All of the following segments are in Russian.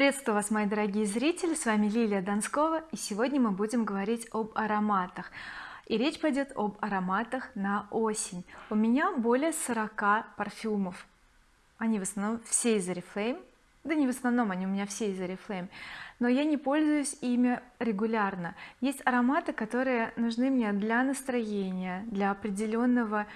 приветствую вас мои дорогие зрители. С вами Лилия Донскова и сегодня мы будем говорить об ароматах. И речь пойдет об ароматах на осень. У меня более 40 парфюмов. Они в основном все из oriflame. Да не в основном они у меня все из oriflame. Но я не пользуюсь ими регулярно. Есть ароматы которые нужны мне для настроения для определенного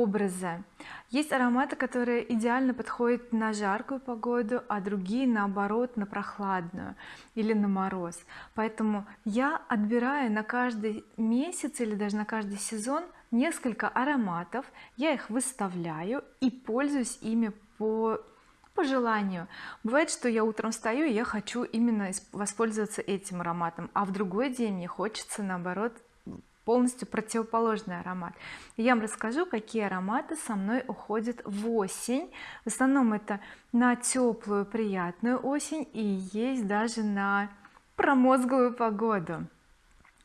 образа есть ароматы которые идеально подходят на жаркую погоду а другие наоборот на прохладную или на мороз. Поэтому я отбираю на каждый месяц или даже на каждый сезон несколько ароматов. Я их выставляю и пользуюсь ими по по желанию. Бывает что я утром встаю и я хочу именно воспользоваться этим ароматом а в другой день мне хочется наоборот полностью противоположный аромат. Я вам расскажу какие ароматы со мной уходят в осень. В основном это на теплую приятную осень и есть даже на промозглую погоду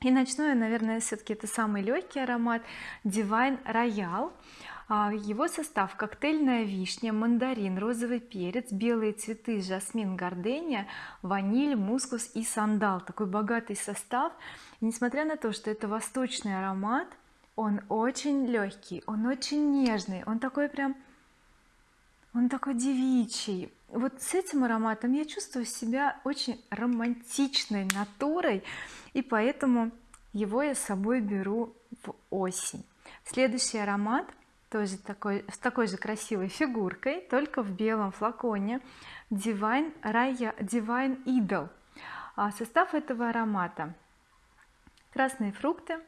и начну я наверное все-таки это самый легкий аромат. Divine Royal. А, его состав коктейльная вишня мандарин розовый перец белые цветы жасмин гардения ваниль мускус и сандал. Такой богатый состав. И несмотря на то что это восточный аромат он очень легкий он очень нежный он такой прям он такой девичий. Вот с этим ароматом я чувствую себя очень романтичной натурой и поэтому его я с собой беру в осень. Следующий аромат тоже такой с такой же красивой фигуркой только в белом флаконе. Divine Raya Divine Idol а состав этого аромата красные фрукты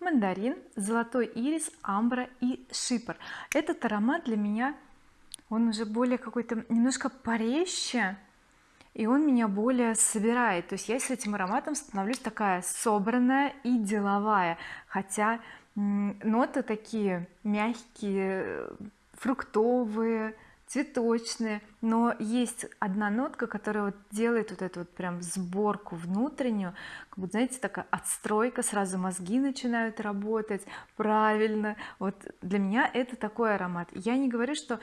мандарин золотой ирис амбра и шипр. Этот аромат для меня он уже более какой-то немножко порезче и он меня более собирает. То есть я с этим ароматом становлюсь такая собранная и деловая. Хотя ноты такие мягкие фруктовые цветочные но есть одна нотка которая вот делает вот эту вот прям сборку внутреннюю как бы знаете такая отстройка сразу мозги начинают работать. Правильно вот для меня это такой аромат. Я не говорю что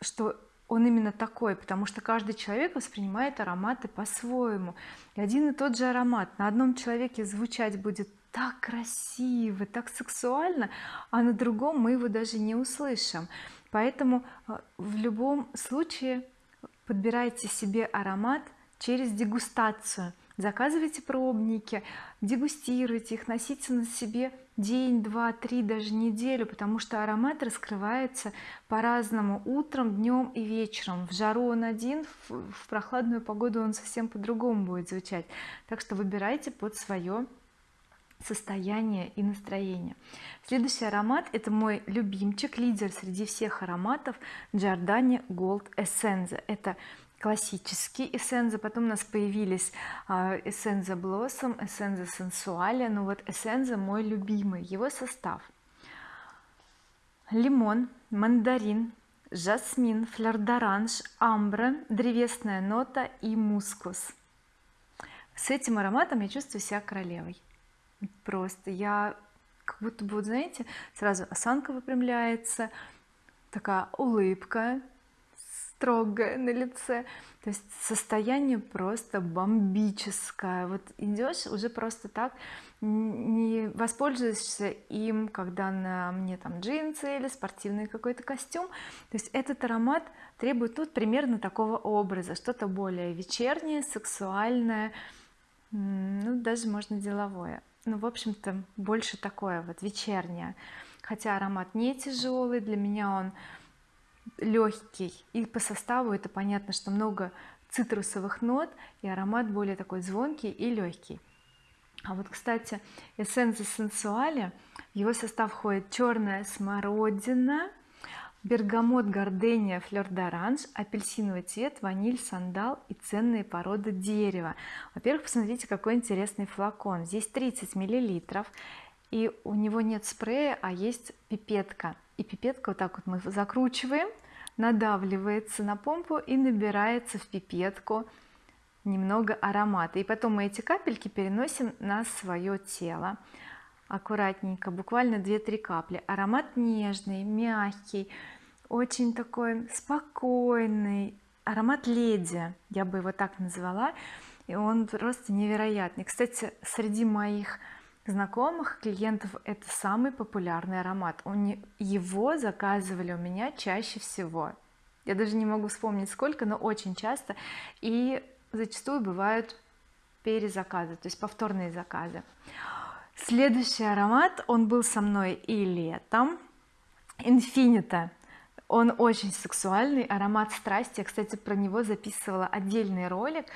что он именно такой потому что каждый человек воспринимает ароматы по-своему. И один и тот же аромат. На одном человеке звучать будет так красиво так сексуально а на другом мы его даже не услышим. Поэтому э, в любом случае подбирайте себе аромат через дегустацию. Заказывайте пробники дегустируйте их носите на себе день два три даже неделю потому что аромат раскрывается по-разному утром днем и вечером. В жару он один в прохладную погоду он совсем по-другому будет звучать. Так что выбирайте под свое состояние и настроение. Следующий аромат это мой любимчик лидер среди всех ароматов Giordani Gold Essence это классический эссенза потом у нас появились эссенза Blossom эссенза Sensualia. Но вот эссенза мой любимый его состав. Лимон мандарин жасмин флёр-д'оранж амбра древесная нота и мускус. С этим ароматом я чувствую себя королевой просто я как будто бы вот знаете сразу осанка выпрямляется такая улыбка строгая на лице. То есть состояние просто бомбическое. Вот идешь уже просто так не воспользуешься им когда на мне там джинсы или спортивный какой-то костюм. То есть этот аромат требует тут примерно такого образа. Что-то более вечернее сексуальное ну даже можно деловое ну в общем-то больше такое вот вечернее. Хотя аромат не тяжелый для меня он легкий и по составу это понятно что много цитрусовых нот и аромат более такой звонкий и легкий а вот кстати эссенция сенсуали в его состав входит черная смородина бергамот гардения флер d'orange апельсиновый цвет ваниль сандал и ценные породы дерева. Во-первых посмотрите какой интересный флакон. Здесь 30 миллилитров и у него нет спрея а есть пипетка. И пипетка вот так вот мы закручиваем надавливается на помпу и набирается в пипетку немного аромата. И потом мы эти капельки переносим на свое тело. Аккуратненько буквально 2-3 капли. Аромат нежный мягкий очень такой спокойный аромат леди я бы его так назвала и он просто невероятный. Кстати среди моих знакомых клиентов это самый популярный аромат. Он его заказывали у меня чаще всего. Я даже не могу вспомнить сколько но очень часто. И зачастую бывают перезаказы то есть повторные заказы. Следующий аромат он был со мной и летом. Infinita он очень сексуальный аромат страсти. Я кстати про него записывала отдельный ролик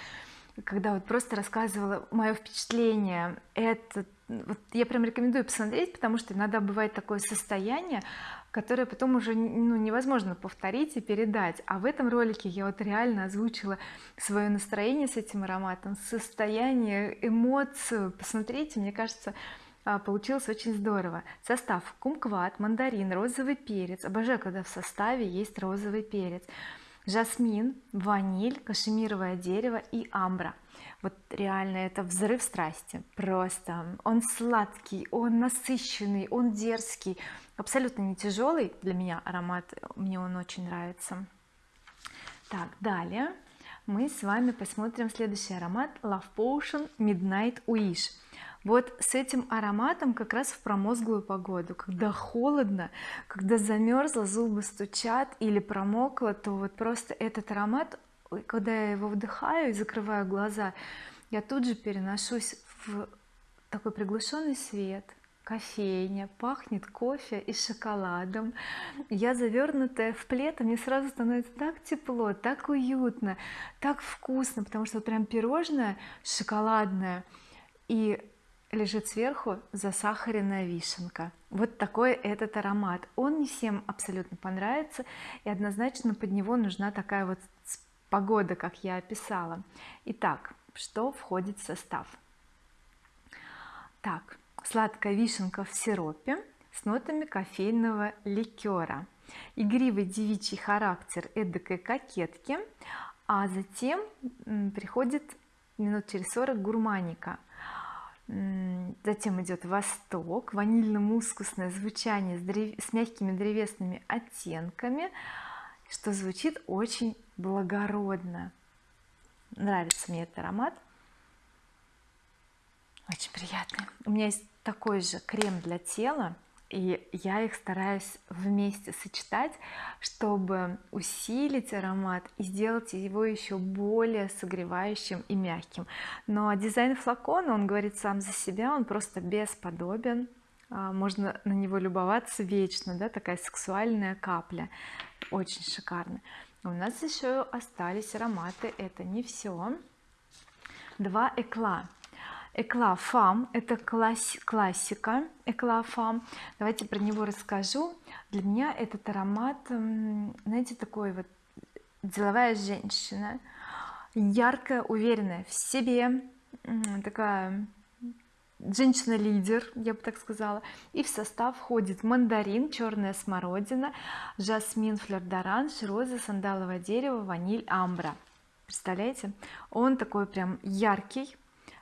когда вот просто рассказывала мое впечатление. Это вот я прям рекомендую посмотреть потому что иногда бывает такое состояние которое потом уже ну, невозможно повторить и передать. А в этом ролике я вот реально озвучила свое настроение с этим ароматом состояние эмоцию. Посмотрите мне кажется получилось очень здорово. Состав кумкват мандарин розовый перец. Обожаю когда в составе есть розовый перец. Жасмин ваниль кашемировое дерево и амбра. Вот реально это взрыв страсти. Просто он сладкий он насыщенный он дерзкий. Абсолютно не тяжелый для меня аромат мне он очень нравится. Так далее мы с вами посмотрим следующий аромат Love Potion Midnight Wish вот с этим ароматом как раз в промозглую погоду. Когда холодно когда замерзла зубы стучат или промокло то вот просто этот аромат когда я его вдыхаю и закрываю глаза я тут же переношусь в такой приглушенный свет. Кофейня пахнет кофе и шоколадом. Я завернутая в плед и мне сразу становится так тепло так уютно так вкусно потому что вот прям пирожное шоколадное и лежит сверху засахаренная вишенка. Вот такой этот аромат. Он не всем абсолютно понравится и однозначно под него нужна такая вот погода как я описала. Итак что входит в состав? Так сладкая вишенка в сиропе с нотами кофейного ликера. Игривый девичий характер эдакой кокетки а затем приходит минут через 40 гурманика затем идет восток ванильно-мускусное звучание с, древ... с мягкими древесными оттенками что звучит очень благородно. Нравится мне этот аромат. Очень приятный. У меня есть такой же крем для тела и я их стараюсь вместе сочетать чтобы усилить аромат и сделать его еще более согревающим и мягким. Но дизайн флакона он говорит сам за себя он просто бесподобен. А, можно на него любоваться вечно да такая сексуальная капля очень шикарно. У нас еще остались ароматы это не все два экла Эклафам это класс, классика Эклафам давайте про него расскажу. Для меня этот аромат знаете такой вот деловая женщина яркая уверенная в себе такая женщина-лидер я бы так сказала. И в состав входит мандарин черная смородина жасмин флёр-д'оранж роза сандаловое дерево ваниль амбра. Представляете? Он такой прям яркий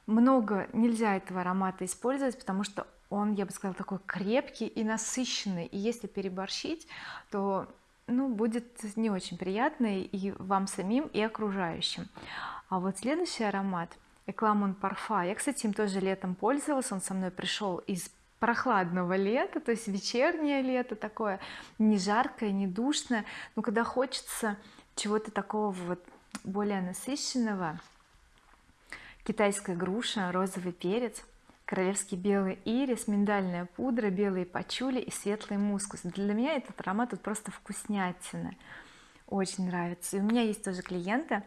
много нельзя этого аромата использовать потому что он я бы сказала такой крепкий и насыщенный. И если переборщить то ну будет не очень приятно и вам самим и окружающим. А вот следующий аромат Экламон Парфа. Я кстати им тоже летом пользовалась. Он со мной пришел из прохладного лета то есть вечернее лето такое не жаркое не душное. Но когда хочется чего-то такого вот более насыщенного китайская груша розовый перец королевский белый ирис миндальная пудра белые пачули и светлый мускус. Для меня этот аромат тут просто вкуснятина. Очень нравится. И у меня есть тоже клиенты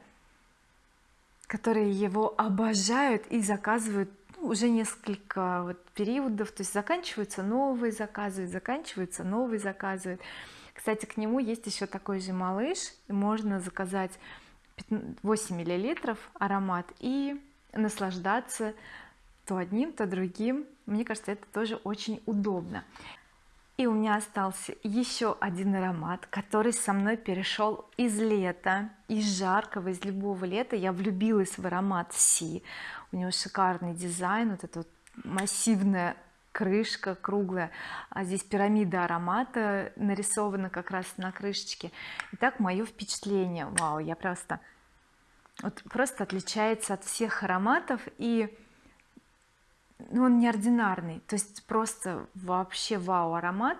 которые его обожают и заказывают ну, уже несколько вот периодов. То есть заканчиваются новые заказывают заканчиваются новые заказывают. Кстати к нему есть еще такой же малыш. Можно заказать 8 миллилитров аромат и наслаждаться то одним то другим. Мне кажется это тоже очень удобно. И у меня остался еще один аромат который со мной перешел из лета из жаркого из любого лета. Я влюбилась в аромат Си. У него шикарный дизайн вот это вот массивная крышка круглая. А здесь пирамида аромата нарисована как раз на крышечке. Итак мое впечатление. Вау я просто вот просто отличается от всех ароматов и ну, он неординарный. То есть просто вообще вау аромат.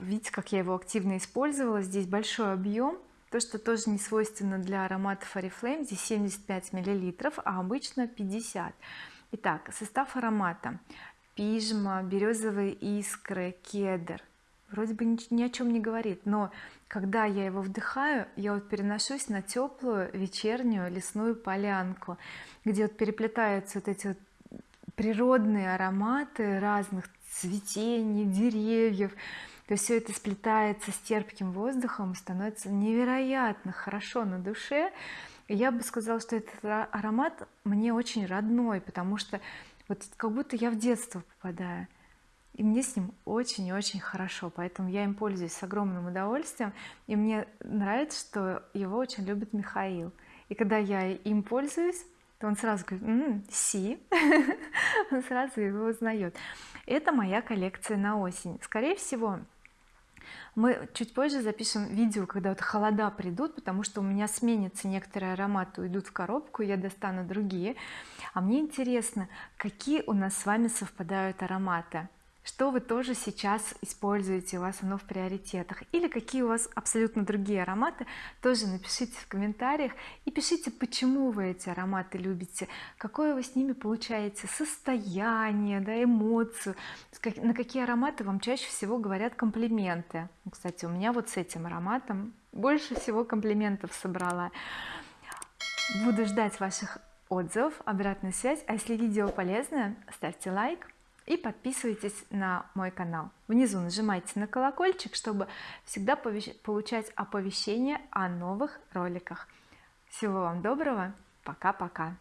Видите как я его активно использовала. Здесь большой объем то что тоже не свойственно для ароматов oriflame. Здесь 75 миллилитров а обычно 50 итак состав аромата. Пижма березовые искры кедр вроде бы ни, о чем не говорит но когда я его вдыхаю я вот переношусь на теплую вечернюю лесную полянку где вот переплетаются вот эти вот природные ароматы разных цветений деревьев. То есть все это сплетается с терпким воздухом становится невероятно хорошо на душе. И я бы сказала что этот аромат мне очень родной потому что вот как будто я в детство попадаю и мне с ним очень-очень хорошо поэтому я им пользуюсь с огромным удовольствием и мне нравится что его очень любит Михаил. И когда я им пользуюсь то он сразу говорит М -м, си? Он сразу его узнает. Это моя коллекция на осень. Скорее всего мы чуть позже запишем видео когда вот холода придут потому что у меня сменятся некоторые ароматы уйдут в коробку я достану другие. А мне интересно какие у нас с вами совпадают ароматы что вы тоже сейчас используете у вас оно в приоритетах? Или какие у вас абсолютно другие ароматы? Тоже напишите в комментариях и пишите почему вы эти ароматы любите. Какое вы с ними получаете состояние да эмоцию? На какие ароматы вам чаще всего говорят комплименты? Кстати у меня вот с этим ароматом больше всего комплиментов собрала. Буду ждать ваших отзывов обратную связь. А если видео полезное ставьте лайк и подписывайтесь на мой канал. Внизу нажимайте на колокольчик чтобы всегда получать оповещения о новых роликах. Всего вам доброго. Пока-пока